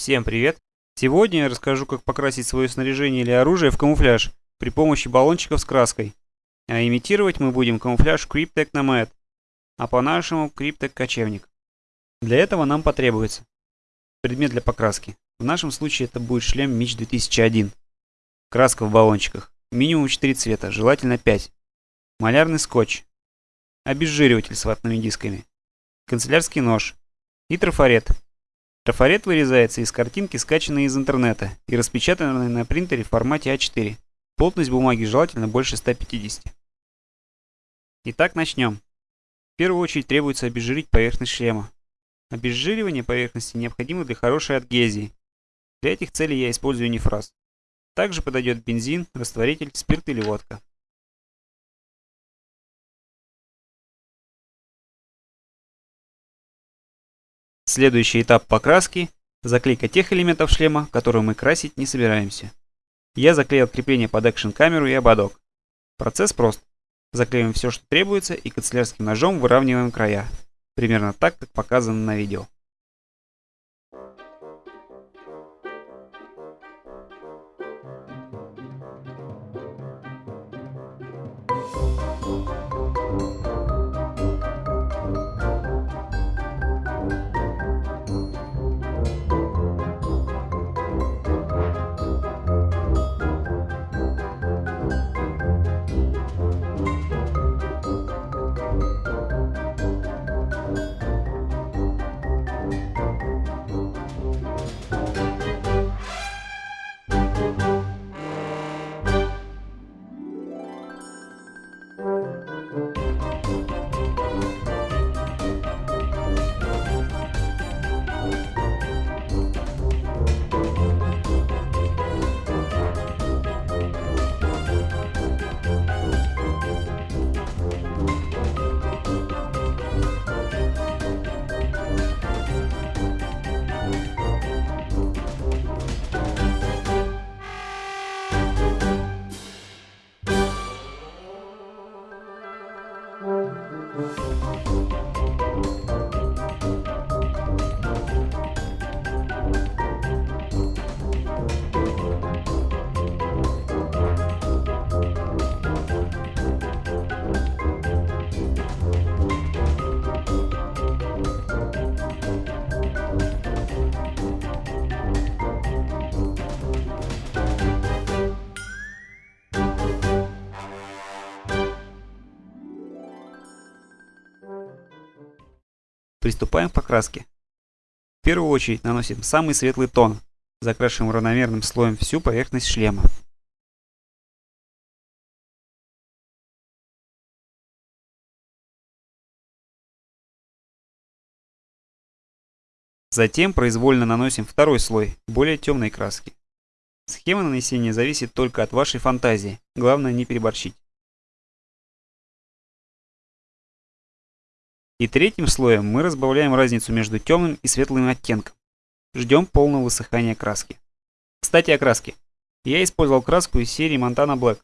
Всем привет! Сегодня я расскажу, как покрасить свое снаряжение или оружие в камуфляж при помощи баллончиков с краской. А имитировать мы будем камуфляж Cryptek Nomad, а по-нашему Cryptek Кочевник. Для этого нам потребуется предмет для покраски. В нашем случае это будет шлем Мич 2001. Краска в баллончиках. Минимум 4 цвета, желательно 5. Малярный скотч. Обезжириватель с ватными дисками. Канцелярский нож. И трафарет. Трафарет вырезается из картинки, скачанной из интернета и распечатанной на принтере в формате А4. Плотность бумаги желательно больше 150. Итак, начнем. В первую очередь требуется обезжирить поверхность шлема. Обезжиривание поверхности необходимо для хорошей адгезии. Для этих целей я использую нефраз. Также подойдет бензин, растворитель, спирт или водка. Следующий этап покраски – заклейка тех элементов шлема, которые мы красить не собираемся. Я заклеил крепление под экшн-камеру и ободок. Процесс прост. Заклеиваем все, что требуется, и канцелярским ножом выравниваем края. Примерно так, как показано на видео. Música Приступаем к покраске. В первую очередь наносим самый светлый тон, закрашиваем равномерным слоем всю поверхность шлема. Затем произвольно наносим второй слой, более темной краски. Схема нанесения зависит только от вашей фантазии, главное не переборщить. И третьим слоем мы разбавляем разницу между темным и светлым оттенком. Ждем полного высыхания краски. Кстати о краске. Я использовал краску из серии Montana Black.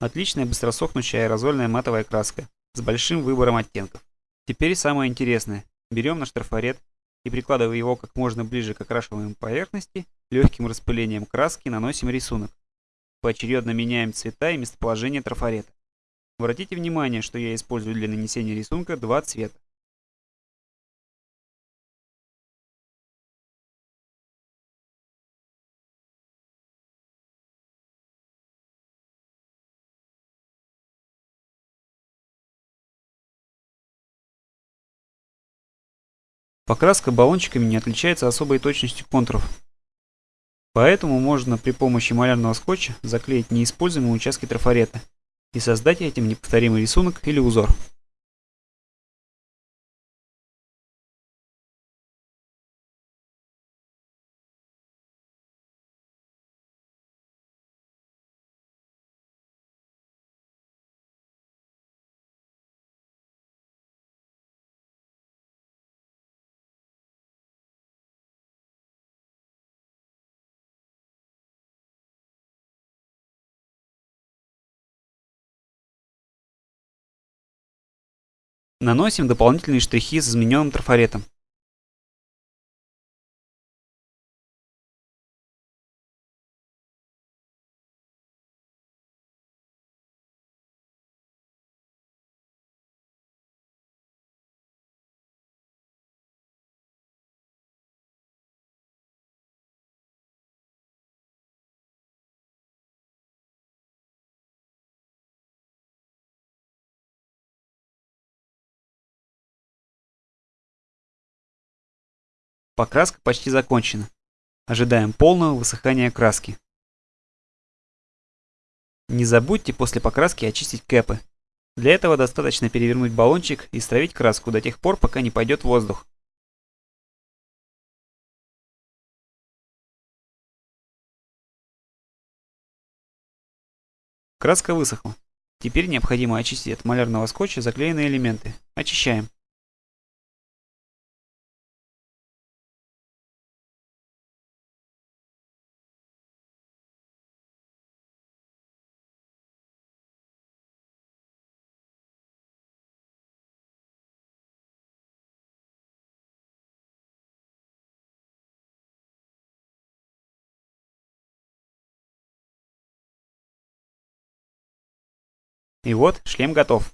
Отличная быстросохнущая аэрозольная матовая краска с большим выбором оттенков. Теперь самое интересное. Берем наш трафарет и прикладывая его как можно ближе к окрашиваемой поверхности, легким распылением краски наносим рисунок. Поочередно меняем цвета и местоположение трафарета. Обратите внимание, что я использую для нанесения рисунка два цвета. Покраска баллончиками не отличается особой точностью контуров. Поэтому можно при помощи малярного скотча заклеить неиспользуемые участки трафарета и создать этим неповторимый рисунок или узор. Наносим дополнительные штрихи с измененным трафаретом. Покраска почти закончена. Ожидаем полного высыхания краски. Не забудьте после покраски очистить кэпы. Для этого достаточно перевернуть баллончик и стравить краску до тех пор, пока не пойдет воздух. Краска высохла. Теперь необходимо очистить от малярного скотча заклеенные элементы. Очищаем. И вот шлем готов.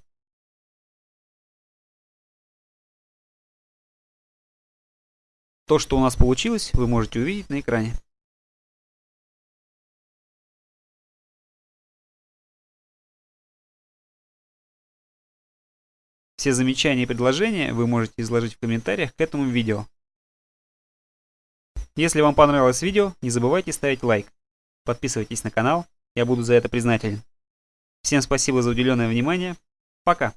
То, что у нас получилось, вы можете увидеть на экране. Все замечания и предложения вы можете изложить в комментариях к этому видео. Если вам понравилось видео, не забывайте ставить лайк. Подписывайтесь на канал, я буду за это признателен. Всем спасибо за уделенное внимание. Пока.